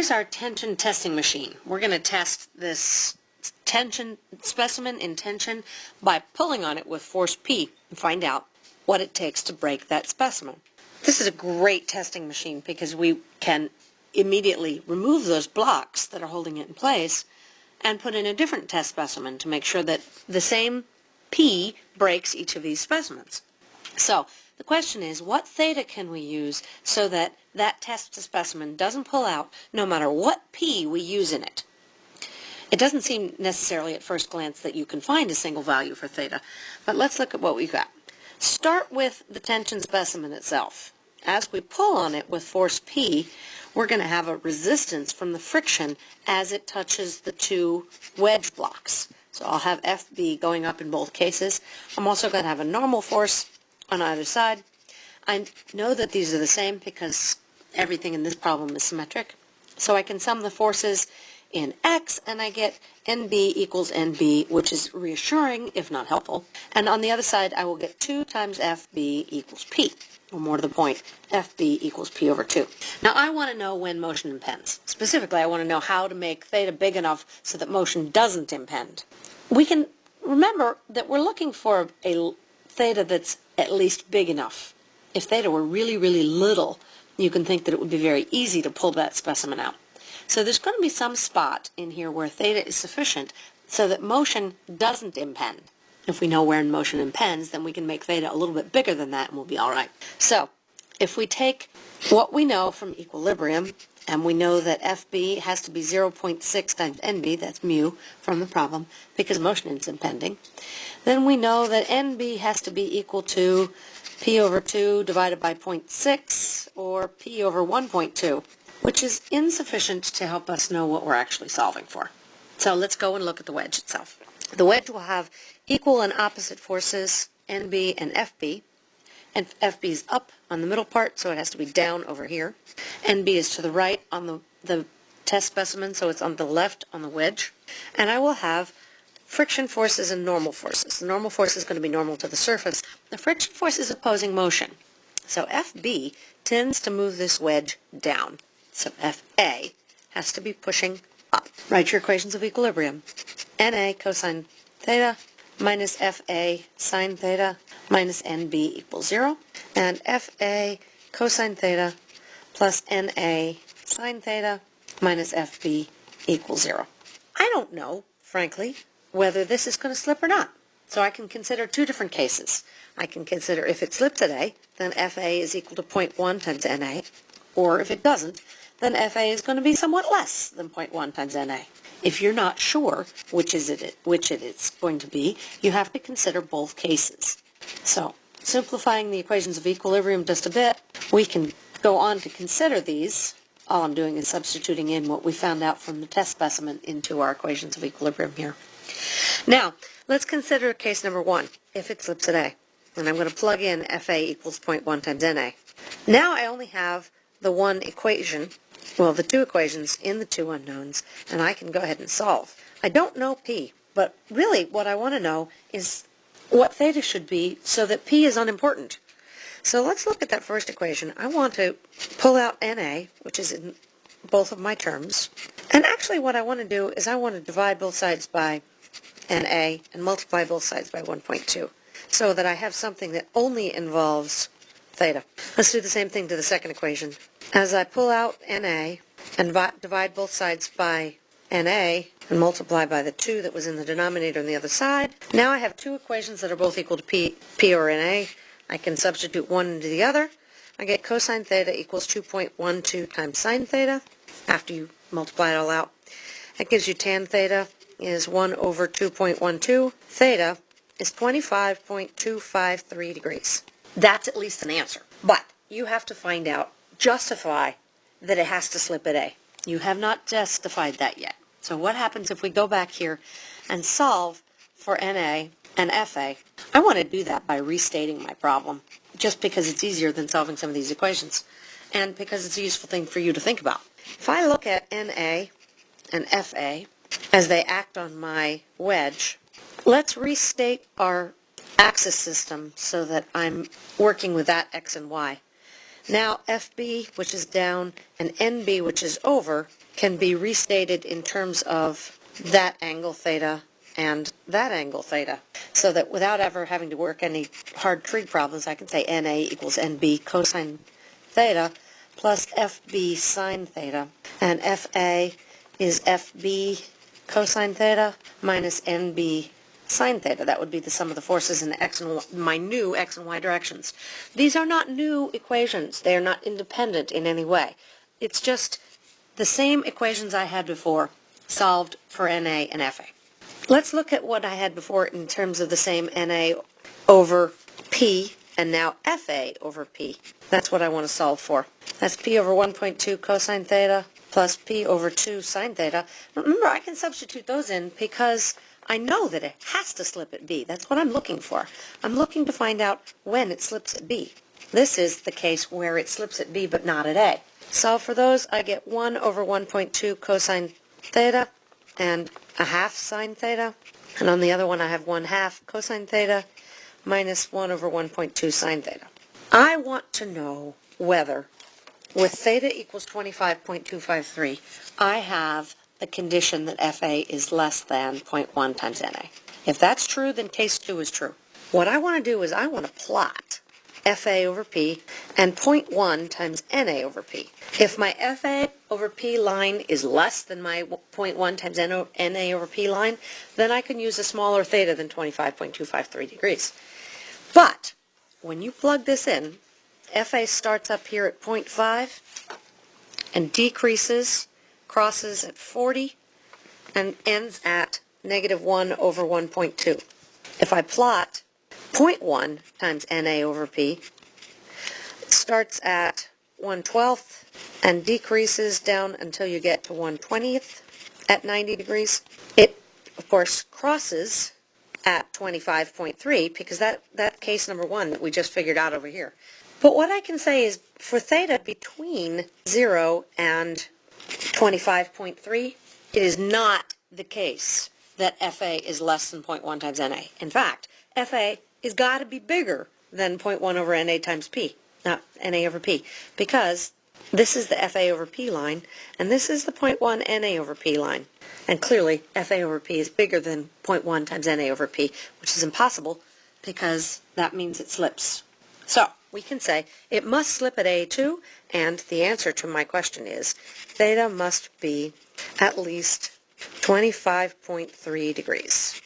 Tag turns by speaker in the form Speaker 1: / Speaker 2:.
Speaker 1: Here's our tension testing machine. We're going to test this tension specimen in tension by pulling on it with force P and find out what it takes to break that specimen. This is a great testing machine because we can immediately remove those blocks that are holding it in place and put in a different test specimen to make sure that the same P breaks each of these specimens. So the question is, what theta can we use so that that test specimen doesn't pull out no matter what P we use in it? It doesn't seem necessarily at first glance that you can find a single value for theta, but let's look at what we've got. Start with the tension specimen itself. As we pull on it with force P, we're going to have a resistance from the friction as it touches the two wedge blocks. So I'll have FB going up in both cases. I'm also going to have a normal force on either side. I know that these are the same because everything in this problem is symmetric. So I can sum the forces in X and I get NB equals NB, which is reassuring, if not helpful. And on the other side, I will get 2 times FB equals P. Or more to the point, FB equals P over 2. Now I want to know when motion impends. Specifically, I want to know how to make theta big enough so that motion doesn't impend. We can remember that we're looking for a theta that's at least big enough. If theta were really, really little, you can think that it would be very easy to pull that specimen out. So there's going to be some spot in here where theta is sufficient so that motion doesn't impend. If we know where in motion impends, then we can make theta a little bit bigger than that and we'll be all right. So if we take what we know from equilibrium, and we know that FB has to be 0.6 times NB, that's mu, from the problem, because motion is impending, then we know that NB has to be equal to P over 2 divided by 0.6, or P over 1.2 which is insufficient to help us know what we're actually solving for. So let's go and look at the wedge itself. The wedge will have equal and opposite forces, NB and FB, and FB is up on the middle part, so it has to be down over here. NB is to the right on the, the test specimen, so it's on the left on the wedge. And I will have friction forces and normal forces. The normal force is going to be normal to the surface. The friction force is opposing motion. So FB tends to move this wedge down. So FA has to be pushing up. Write your equations of equilibrium. NA cosine theta minus FA sine theta minus NB equals 0. And FA cosine theta plus NA sine theta minus FB equals 0. I don't know, frankly, whether this is going to slip or not. So I can consider two different cases. I can consider if it slips A, then FA is equal to 0.1 times NA, or if it doesn't, then FA is going to be somewhat less than 0.1 times NA. If you're not sure which is it which it is going to be, you have to consider both cases. So, simplifying the equations of equilibrium just a bit, we can go on to consider these. All I'm doing is substituting in what we found out from the test specimen into our equations of equilibrium here. Now, let's consider case number one, if it slips at A. And I'm going to plug in FA equals 0.1 times NA. Now I only have the one equation, well, the two equations in the two unknowns, and I can go ahead and solve. I don't know P, but really what I want to know is what theta should be so that P is unimportant. So let's look at that first equation. I want to pull out NA, which is in both of my terms. And actually what I want to do is I want to divide both sides by NA and multiply both sides by 1.2 so that I have something that only involves theta. Let's do the same thing to the second equation. As I pull out NA and divide both sides by NA and multiply by the 2 that was in the denominator on the other side, now I have two equations that are both equal to P, P or NA. I can substitute one into the other. I get cosine theta equals 2.12 times sine theta after you multiply it all out. That gives you tan theta is 1 over 2.12. Theta is 25.253 degrees. That's at least an answer. But you have to find out, justify that it has to slip at A. You have not justified that yet. So what happens if we go back here and solve for NA and FA? I want to do that by restating my problem, just because it's easier than solving some of these equations, and because it's a useful thing for you to think about. If I look at NA and FA as they act on my wedge, let's restate our axis system so that I'm working with that x and y. Now FB, which is down, and NB, which is over, can be restated in terms of that angle theta and that angle theta. So that without ever having to work any hard trig problems, I can say NA equals NB cosine theta plus FB sine theta. And FA is FB cosine theta minus NB sine theta. That would be the sum of the forces in the x and y, my new x and y directions. These are not new equations. They are not independent in any way. It's just the same equations I had before solved for NA and FA. Let's look at what I had before in terms of the same NA over P and now FA over P. That's what I want to solve for. That's P over 1.2 cosine theta plus P over 2 sine theta. Remember, I can substitute those in because I know that it has to slip at B. That's what I'm looking for. I'm looking to find out when it slips at B. This is the case where it slips at B but not at A. Solve for those, I get 1 over 1.2 cosine theta and a half sine theta. And on the other one, I have 1 half cosine theta minus 1 over 1.2 sine theta. I want to know whether, with theta equals 25.253, I have the condition that FA is less than 0.1 times NA. If that's true, then case 2 is true. What I want to do is I want to plot FA over P and 0.1 times NA over P. If my FA over P line is less than my 0.1 times NA over P line, then I can use a smaller theta than 25.253 degrees. But when you plug this in, FA starts up here at 0.5 and decreases, crosses at 40, and ends at negative 1 over 1.2. If I plot 0.1 times NA over P, it starts at 1 12th and decreases down until you get to 1 20th at 90 degrees. It, of course, crosses at 25.3 because that, that case number one that we just figured out over here. But what I can say is for theta between 0 and 25.3, it is not the case that FA is less than 0.1 times NA. In fact, FA is got to be bigger than 0.1 over NA times P, not NA over P, because this is the FA over P line, and this is the 0.1 NA over P line. And clearly, FA over P is bigger than 0.1 times NA over P, which is impossible because that means it slips. So, we can say it must slip at A2, and the answer to my question is theta must be at least 25.3 degrees.